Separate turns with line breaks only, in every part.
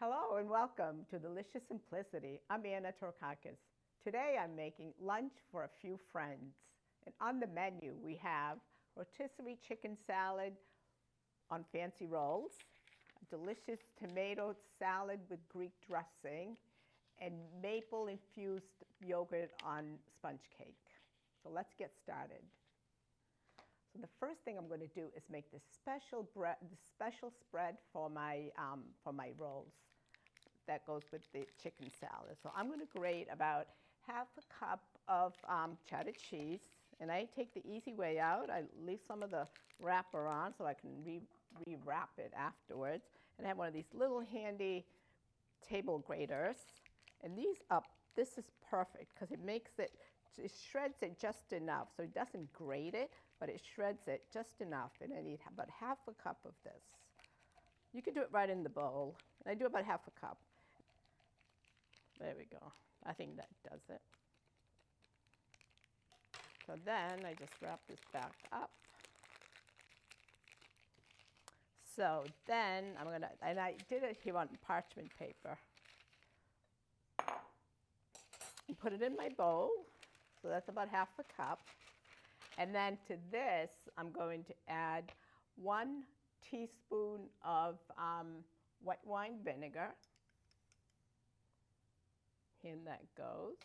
Hello and welcome to Delicious Simplicity. I'm Anna Torkakis. Today I'm making lunch for a few friends. And on the menu we have rotisserie chicken salad on fancy rolls, delicious tomato salad with Greek dressing, and maple infused yogurt on sponge cake. So let's get started. So the first thing I'm going to do is make this special bread, the special spread for my um, for my rolls that goes with the chicken salad. So I'm going to grate about half a cup of um, cheddar cheese, and I take the easy way out. I leave some of the wrapper on so I can re rewrap it afterwards. And I have one of these little handy table graters, and these up. This is perfect because it makes it it shreds it just enough. So it doesn't grate it, but it shreds it just enough. And I need about half a cup of this. You can do it right in the bowl. And I do about half a cup. There we go. I think that does it. So then I just wrap this back up. So then I'm gonna, and I did it here on parchment paper. Put it in my bowl. So that's about half a cup. And then to this, I'm going to add one teaspoon of um, white wine vinegar. In that goes.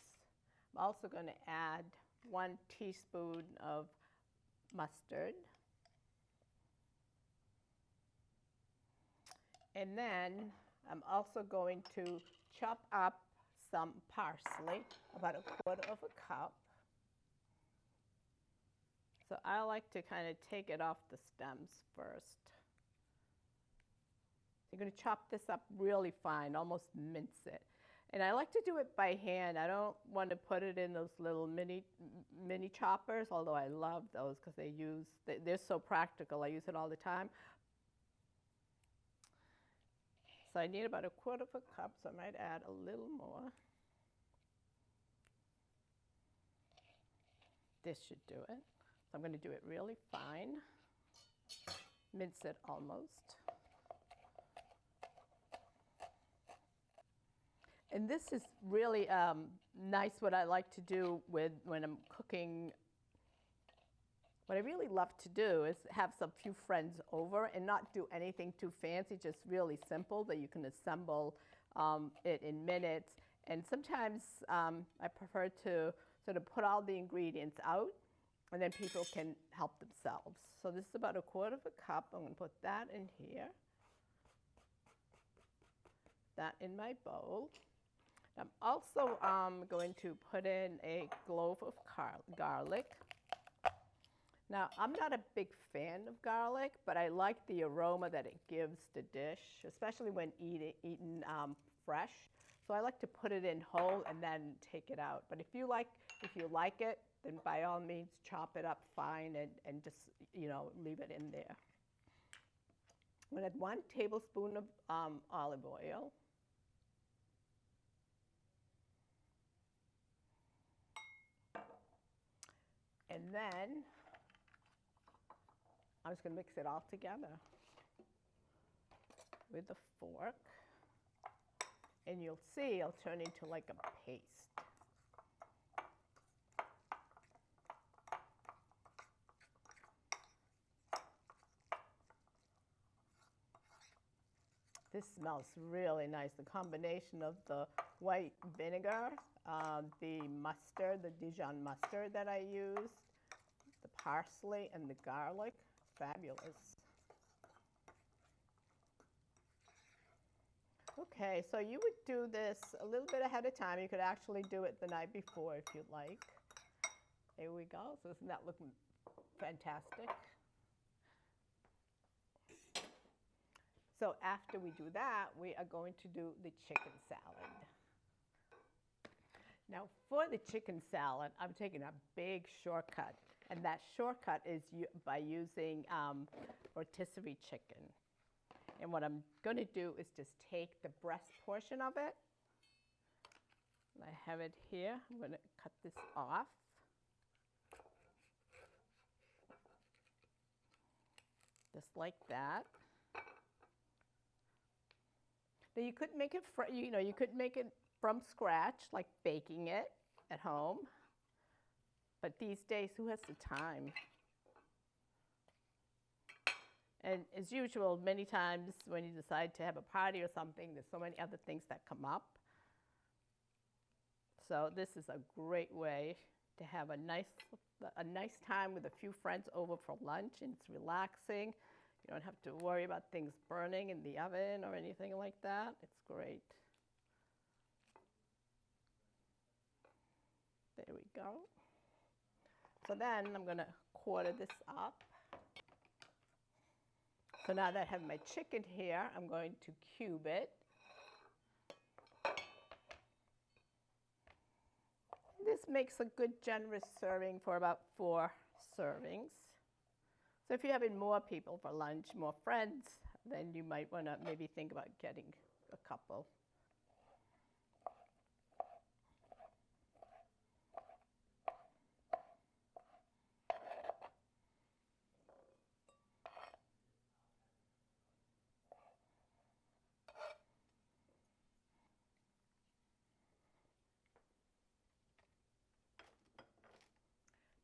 I'm also going to add one teaspoon of mustard. And then I'm also going to chop up some parsley, about a quarter of a cup. So I like to kind of take it off the stems first. You're going to chop this up really fine, almost mince it. And I like to do it by hand. I don't want to put it in those little mini mini choppers, although I love those because they use, they're so practical. I use it all the time. So I need about a quarter of a cup, so I might add a little more. This should do it. So I'm going to do it really fine, mince it almost. And this is really um, nice what I like to do with when I'm cooking. What I really love to do is have some few friends over and not do anything too fancy, just really simple that you can assemble um, it in minutes. And sometimes um, I prefer to sort of put all the ingredients out and then people can help themselves. So this is about a quarter of a cup. I'm going to put that in here. That in my bowl. I'm also um, going to put in a clove of garlic. Now, I'm not a big fan of garlic, but I like the aroma that it gives the dish, especially when eat eaten um, fresh. So I like to put it in whole and then take it out. But if you like, if you like it, then by all means chop it up fine and, and just, you know, leave it in there. I'm going to add one tablespoon of um, olive oil. And then I'm just going to mix it all together with a fork. And you'll see it'll turn into like a paste. This smells really nice. The combination of the white vinegar, uh, the mustard, the Dijon mustard that I the parsley and the garlic, fabulous. Okay, so you would do this a little bit ahead of time. You could actually do it the night before if you'd like. There we go. So isn't that looking fantastic? So after we do that, we are going to do the chicken salad. Now for the chicken salad, I'm taking a big shortcut. And that shortcut is by using um, rotisserie chicken. And what I'm going to do is just take the breast portion of it. I have it here. I'm going to cut this off. Just like that. Now you could make it, you know, you could make it from scratch, like baking it at home. But these days, who has the time? And as usual, many times when you decide to have a party or something, there's so many other things that come up. So this is a great way to have a nice, a nice time with a few friends over for lunch, and it's relaxing. You don't have to worry about things burning in the oven or anything like that. It's great. There we go. So then I'm going to quarter this up. So now that I have my chicken here, I'm going to cube it. This makes a good generous serving for about four servings. So if you're having more people for lunch, more friends, then you might want to maybe think about getting a couple.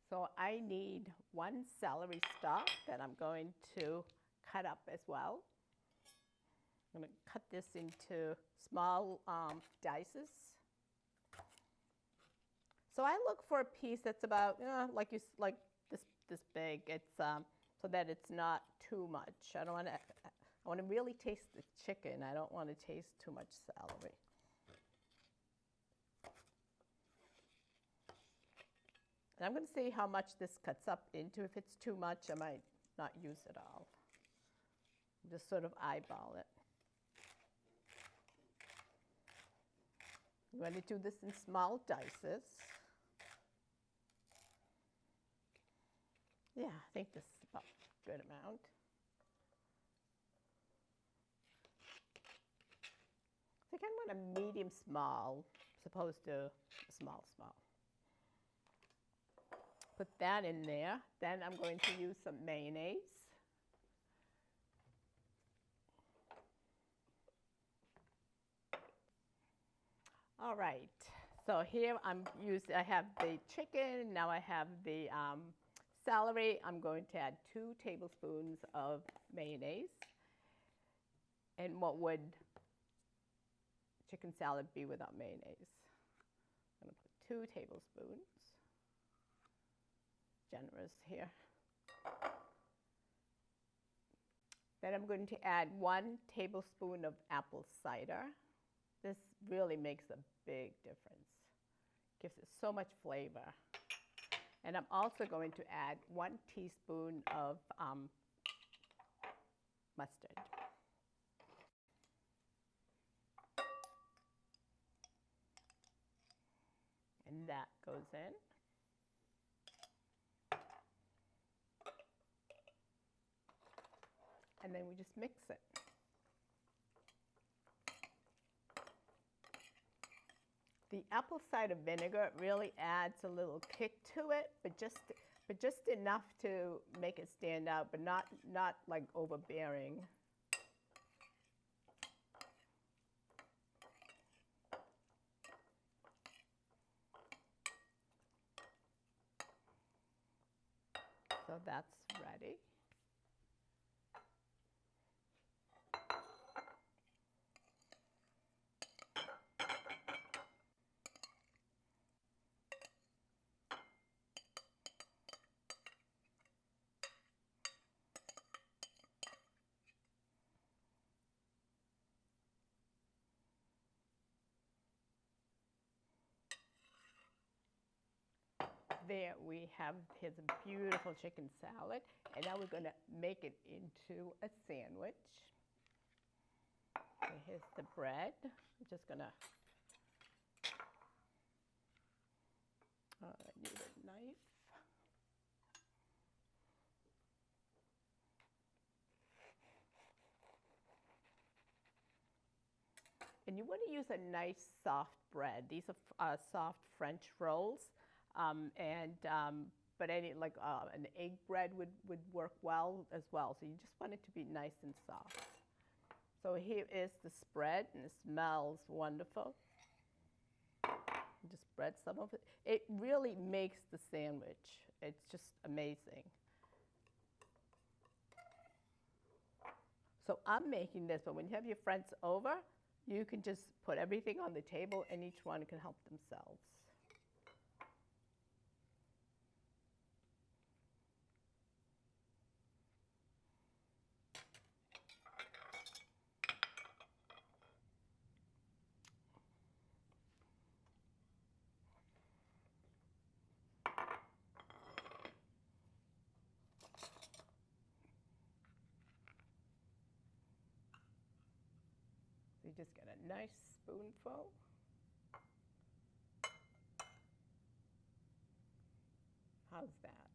So I need one celery stalk that I'm going to cut up as well. I'm going to cut this into small um, dices. So I look for a piece that's about uh, like you like this this big. It's um, so that it's not too much. I don't want to. I want to really taste the chicken. I don't want to taste too much celery. And I'm going to see how much this cuts up into. If it's too much, I might not use it all. Just sort of eyeball it. You want to do this in small dices. Yeah, I think this is about a good amount. I think I want a medium small, as opposed to small small. Put that in there. Then I'm going to use some mayonnaise. All right, so here I'm using, I have the chicken, now I have the um, celery. I'm going to add two tablespoons of mayonnaise. And what would chicken salad be without mayonnaise? I'm going to put two tablespoons. Generous here. Then I'm going to add one tablespoon of apple cider. This really makes a big difference. Gives it so much flavor. And I'm also going to add one teaspoon of um, mustard. And that goes in. And then we just mix it. The apple cider vinegar really adds a little kick to it, but just but just enough to make it stand out, but not not like overbearing. So that's ready. We have, his beautiful chicken salad. And now we're going to make it into a sandwich. Here's the bread. I'm just going to, I need a knife. And you want to use a nice soft bread. These are uh, soft French rolls. Um, and um, but any like uh, an egg bread would, would work well as well. So you just want it to be nice and soft. So here is the spread, and it smells wonderful. Just spread some of it. It really makes the sandwich. It's just amazing. So I'm making this, but when you have your friends over, you can just put everything on the table and each one can help themselves. You just get a nice spoonful. How's that?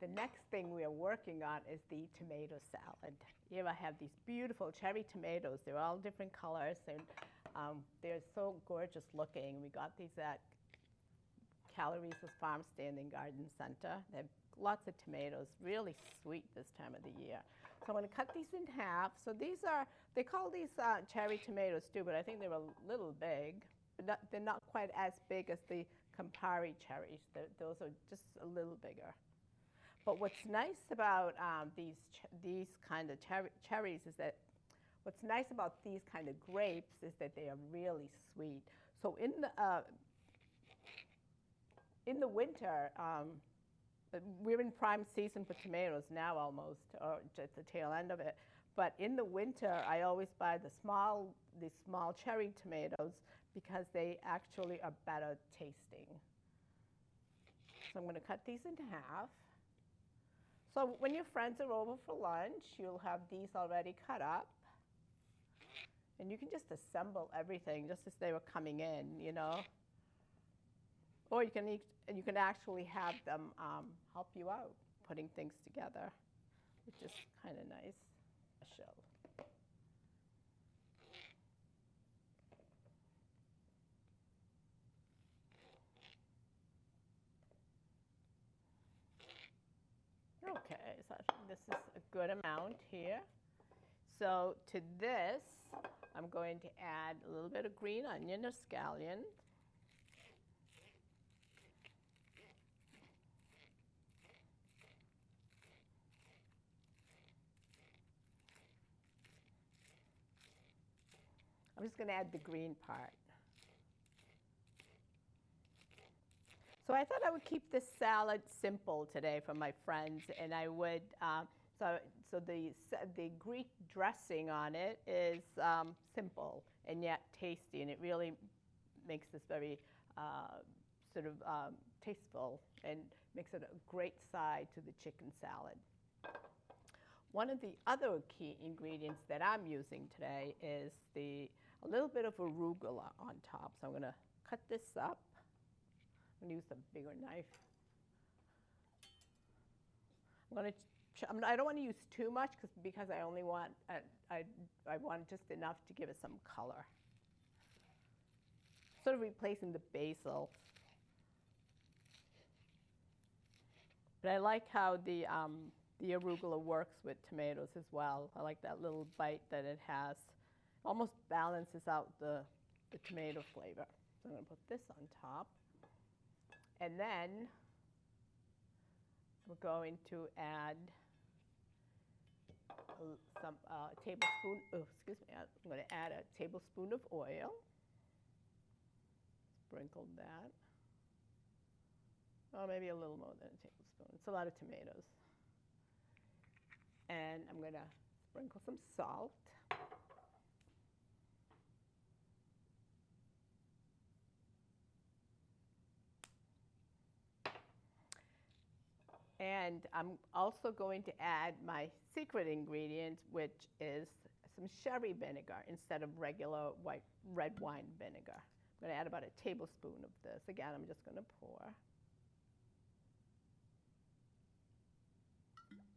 The next thing we are working on is the tomato salad. Here I have these beautiful cherry tomatoes. They're all different colors and um, they're so gorgeous looking. We got these at Calories' Farm Stand and Garden Center. They have lots of tomatoes, really sweet this time of the year. So I'm going to cut these in half. So these are, they call these uh, cherry tomatoes too, but I think they're a little big. But not, they're not quite as big as the Campari cherries. They're, those are just a little bigger. But what's nice about um, these, these kind of cher cherries is that what's nice about these kind of grapes is that they are really sweet. So in the, uh, in the winter, um, we're in prime season for tomatoes now almost, or just the tail end of it. But in the winter, I always buy the small, the small cherry tomatoes because they actually are better tasting. So I'm going to cut these into half. So when your friends are over for lunch, you'll have these already cut up. And you can just assemble everything just as they were coming in, you know. Or you can, eat, you can actually have them um, help you out putting things together, which is kind of nice. Show. Okay, so this is a good amount here. So to this, I'm going to add a little bit of green onion or scallion. I'm just going to add the green part. So I thought I would keep this salad simple today for my friends, and I would, um, so, so the, the Greek dressing on it is um, simple and yet tasty, and it really makes this very uh, sort of um, tasteful and makes it a great side to the chicken salad. One of the other key ingredients that I'm using today is the, a little bit of arugula on top. So I'm going to cut this up. I'm going to use a bigger knife. I'm going to, I don't want to use too much cause, because I only want, uh, I, I want just enough to give it some color. Sort of replacing the basil. But I like how the, um, the arugula works with tomatoes as well. I like that little bite that it has. Almost balances out the, the tomato flavor. So I'm going to put this on top. And then we're going to add some uh, tablespoon, oh, excuse me, I'm going to add a tablespoon of oil. Sprinkle that. Oh, maybe a little more than a tablespoon. It's a lot of tomatoes. And I'm going to sprinkle some salt. And I'm also going to add my secret ingredient, which is some sherry vinegar instead of regular white red wine vinegar. I'm going to add about a tablespoon of this. Again, I'm just going to pour.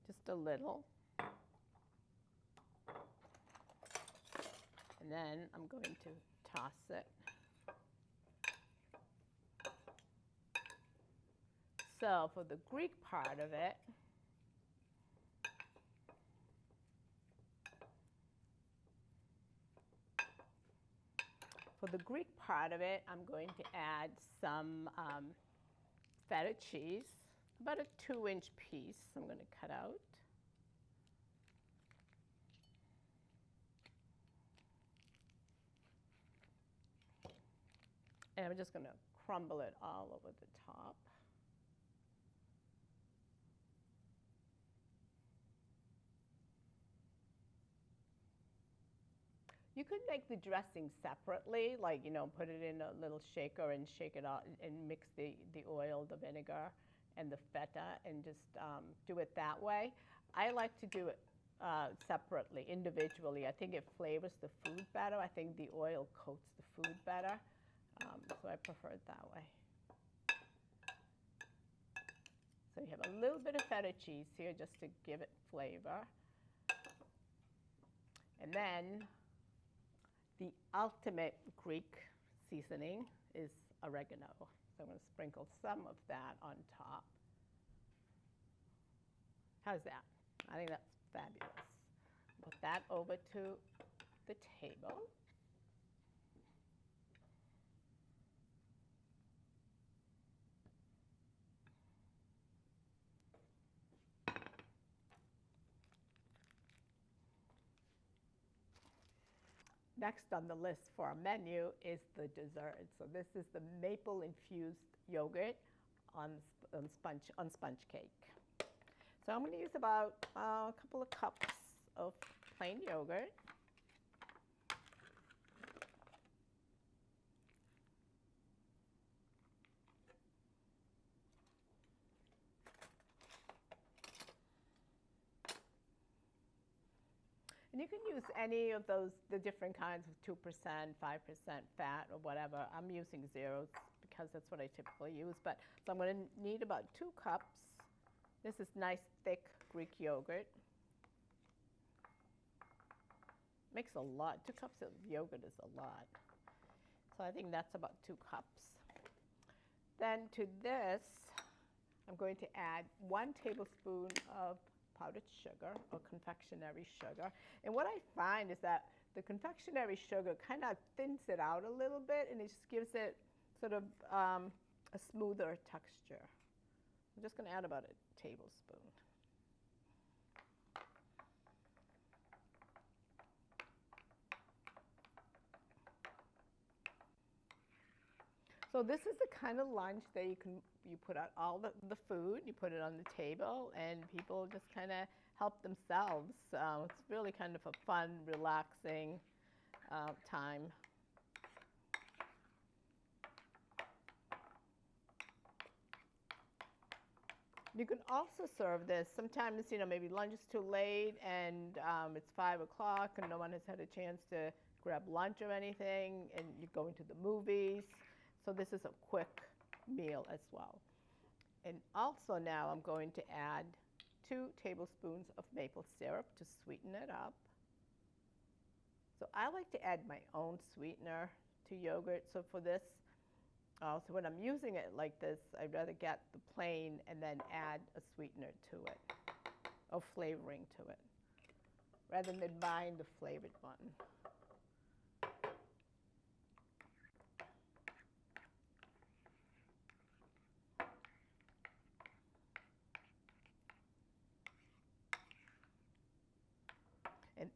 Just a little. And then I'm going to toss it. So for the Greek part of it, For the Greek part of it, I'm going to add some um, feta cheese, about a two inch piece I'm going to cut out. And I'm just going to crumble it all over the top. You could make the dressing separately, like, you know, put it in a little shaker and shake it out and mix the, the oil, the vinegar, and the feta and just um, do it that way. I like to do it uh, separately, individually. I think it flavors the food better. I think the oil coats the food better. Um, so I prefer it that way. So you have a little bit of feta cheese here just to give it flavor. And then the ultimate Greek seasoning is oregano. So I'm going to sprinkle some of that on top. How's that? I think that's fabulous. Put that over to the table. Next on the list for our menu is the dessert. So this is the maple infused yogurt on, on, sponge, on sponge cake. So I'm going to use about uh, a couple of cups of plain yogurt. And you can use any of those, the different kinds of 2%, 5% fat or whatever. I'm using zeros because that's what I typically use. But so I'm going to need about two cups. This is nice thick Greek yogurt. Makes a lot. Two cups of yogurt is a lot. So I think that's about two cups. Then to this, I'm going to add one tablespoon of powdered sugar or confectionery sugar. And what I find is that the confectionery sugar kind of thins it out a little bit and it just gives it sort of um, a smoother texture. I'm just going to add about a tablespoon. So this is the kind of lunch that you can you put out all the, the food, you put it on the table, and people just kind of help themselves. Uh, it's really kind of a fun, relaxing uh, time. You can also serve this. Sometimes, you know, maybe lunch is too late and um, it's five o'clock and no one has had a chance to grab lunch or anything, and you're going to the movies. So this is a quick meal as well. And also now I'm going to add two tablespoons of maple syrup to sweeten it up. So I like to add my own sweetener to yogurt. So for this, uh, so when I'm using it like this, I'd rather get the plain and then add a sweetener to it, or flavoring to it, rather than buying the flavored one.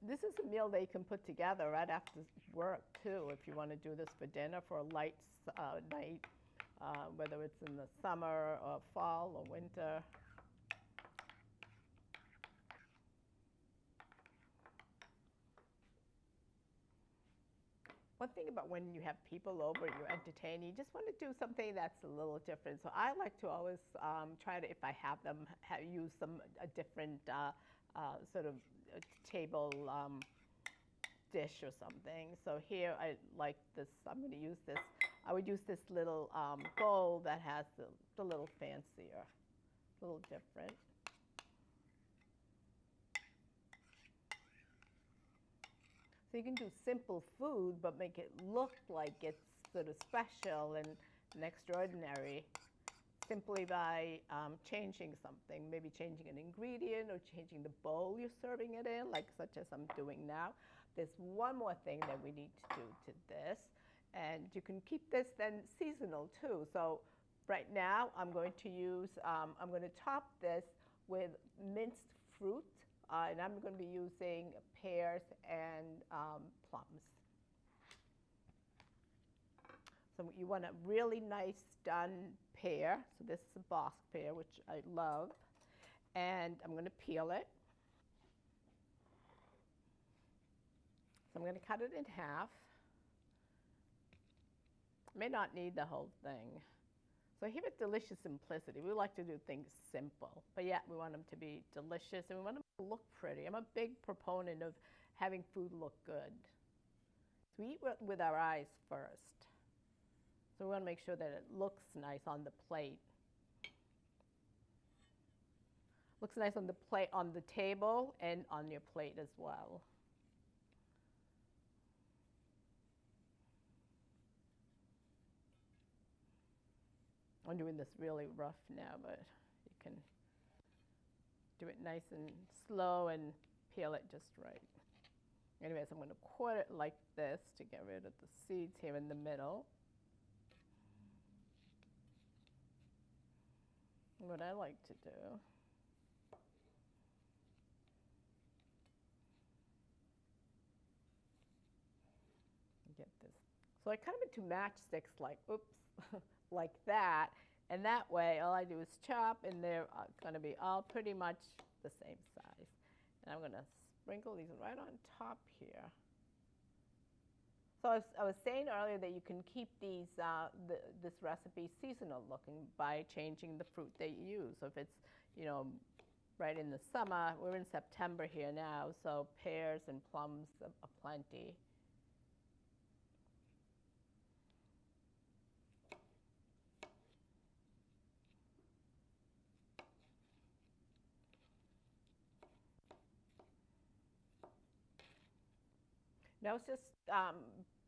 This is a meal that you can put together right after work too, if you want to do this for dinner for a light uh, night, uh, whether it's in the summer or fall or winter. One thing about when you have people over, you're entertaining, you just want to do something that's a little different. So I like to always um, try to, if I have them, have, use some a different uh, uh, sort of a table um, dish or something. So here I like this, I'm going to use this. I would use this little um, bowl that has the, the little fancier, a little different. So you can do simple food, but make it look like it's sort of special and, and extraordinary simply by um, changing something, maybe changing an ingredient or changing the bowl you're serving it in, like such as I'm doing now. There's one more thing that we need to do to this, and you can keep this then seasonal too. So right now I'm going to use, um, I'm going to top this with minced fruit, uh, and I'm going to be using pears and um, plums. So you want a really nice done pear. So this is a Bosc pear, which I love. And I'm going to peel it. So I'm going to cut it in half. May not need the whole thing. So here at Delicious Simplicity, we like to do things simple, but yet we want them to be delicious and we want them to look pretty. I'm a big proponent of having food look good. So we eat with our eyes first. So we want to make sure that it looks nice on the plate. Looks nice on the plate, on the table, and on your plate as well. I'm doing this really rough now, but you can do it nice and slow and peel it just right. Anyways, I'm going to quarter it like this to get rid of the seeds here in the middle. What I like to do. Get this. So I cut them into matchsticks like, oops, like that. And that way, all I do is chop, and they're uh, going to be all pretty much the same size. And I'm going to sprinkle these right on top here. So I was, I was, saying earlier that you can keep these, uh, the, this recipe seasonal looking by changing the fruit that you use. So if it's, you know, right in the summer, we're in September here now, so pears and plums are, are plenty. Now it's just um,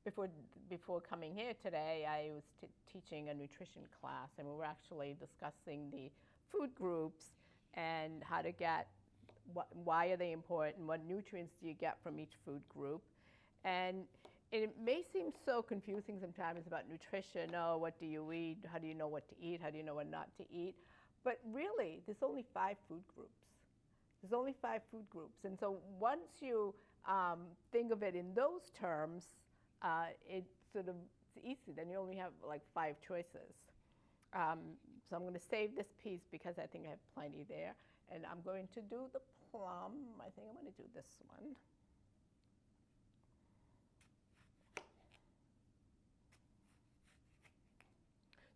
before, before coming here today, I was teaching a nutrition class, and we were actually discussing the food groups and how to get, what, why are they important, what nutrients do you get from each food group. And it may seem so confusing sometimes about nutrition. Oh, what do you eat? How do you know what to eat? How do you know what not to eat? But really, there's only five food groups. There's only five food groups. And so once you um, think of it in those terms, uh, it sort of it's easy. Then you only have like five choices. Um, so I'm going to save this piece because I think I have plenty there. And I'm going to do the plum. I think I'm going to do this one.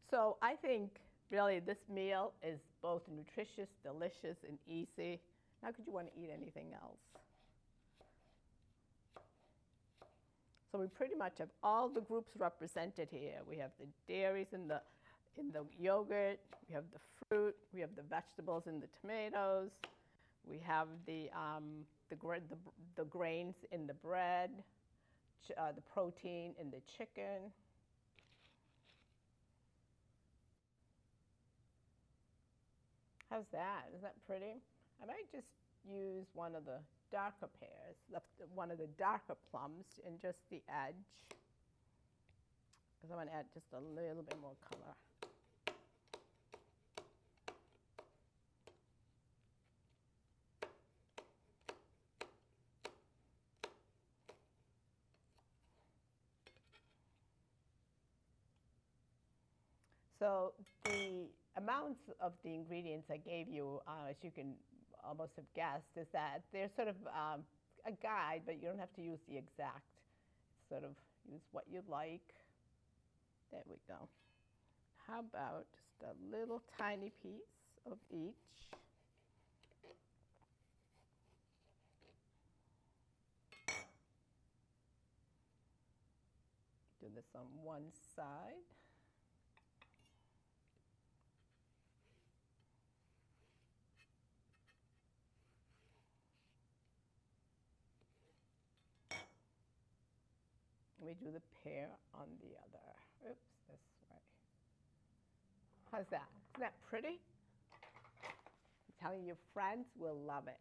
So I think really this meal is both nutritious, delicious, and easy. How could you want to eat anything else? So we pretty much have all the groups represented here. We have the dairies in the, in the yogurt, we have the fruit, we have the vegetables in the tomatoes, we have the, um, the, the, the, grains in the bread, uh, the protein in the chicken. How's that? Is that pretty? I might just use one of the darker pears, one of the darker plums in just the edge, because I want to add just a little bit more color. So the amounts of the ingredients I gave you, uh, as you can almost have guessed, is that they're sort of um, a guide, but you don't have to use the exact. Sort of use what you like. There we go. How about just a little tiny piece of each? Do this on one side. We do the pair on the other. Oops, this way. How's that? Isn't that pretty? I'm telling you, friends will love it.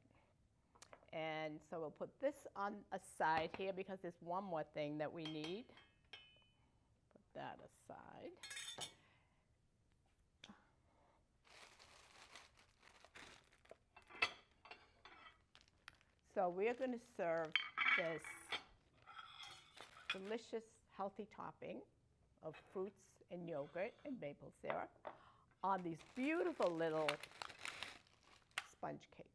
And so we'll put this on a side here because there's one more thing that we need. Put that aside. So we're going to serve this delicious, healthy topping of fruits and yogurt and maple syrup on these beautiful little sponge cakes.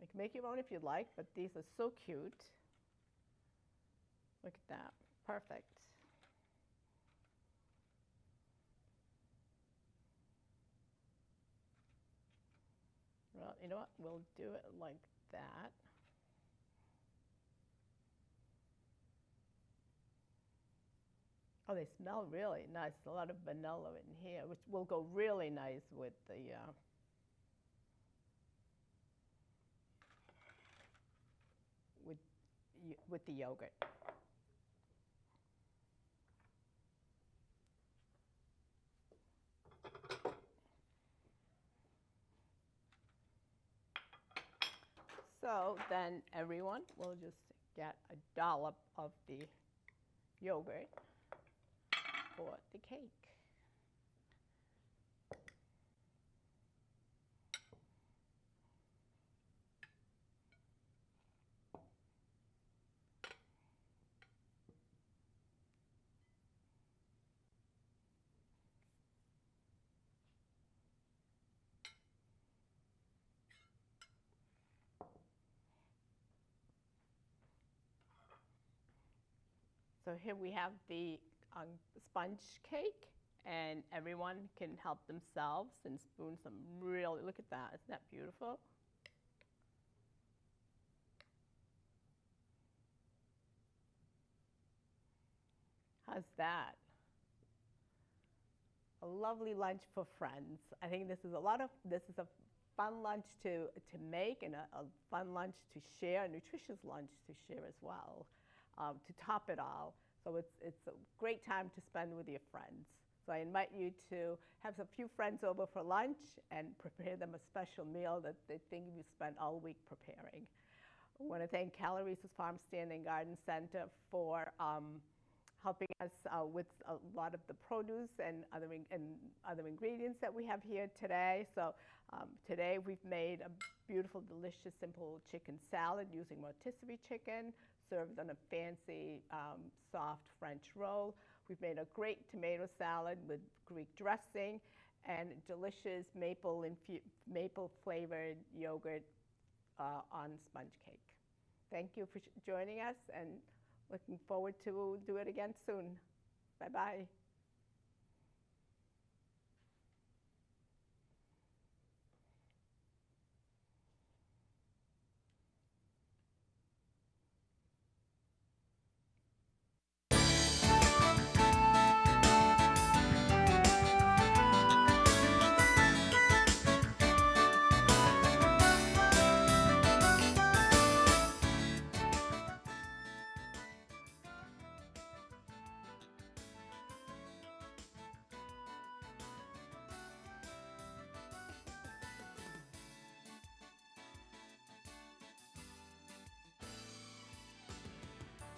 You can make your own if you'd like, but these are so cute. Look at that. Perfect. Well, you know what? We'll do it like that. Oh, they smell really nice. A lot of vanilla in here, which will go really nice with the uh, with with the yogurt. So then everyone will just get a dollop of the yogurt for the cake. So here we have the um, sponge cake, and everyone can help themselves and spoon some really, look at that, isn't that beautiful? How's that? A lovely lunch for friends. I think this is a lot of, this is a fun lunch to, to make and a, a fun lunch to share, a nutritious lunch to share as well, um, to top it all. So it's, it's a great time to spend with your friends. So I invite you to have a few friends over for lunch and prepare them a special meal that they think you spent all week preparing. I want to thank Calories' Farm Stand and Garden Center for um, helping us uh, with a lot of the produce and other, in, and other ingredients that we have here today. So um, today we've made a beautiful, delicious, simple chicken salad using rotisserie chicken, served on a fancy, um, soft French roll. We've made a great tomato salad with Greek dressing and delicious maple, maple flavored yogurt uh, on sponge cake. Thank you for joining us and looking forward to do it again soon. Bye-bye.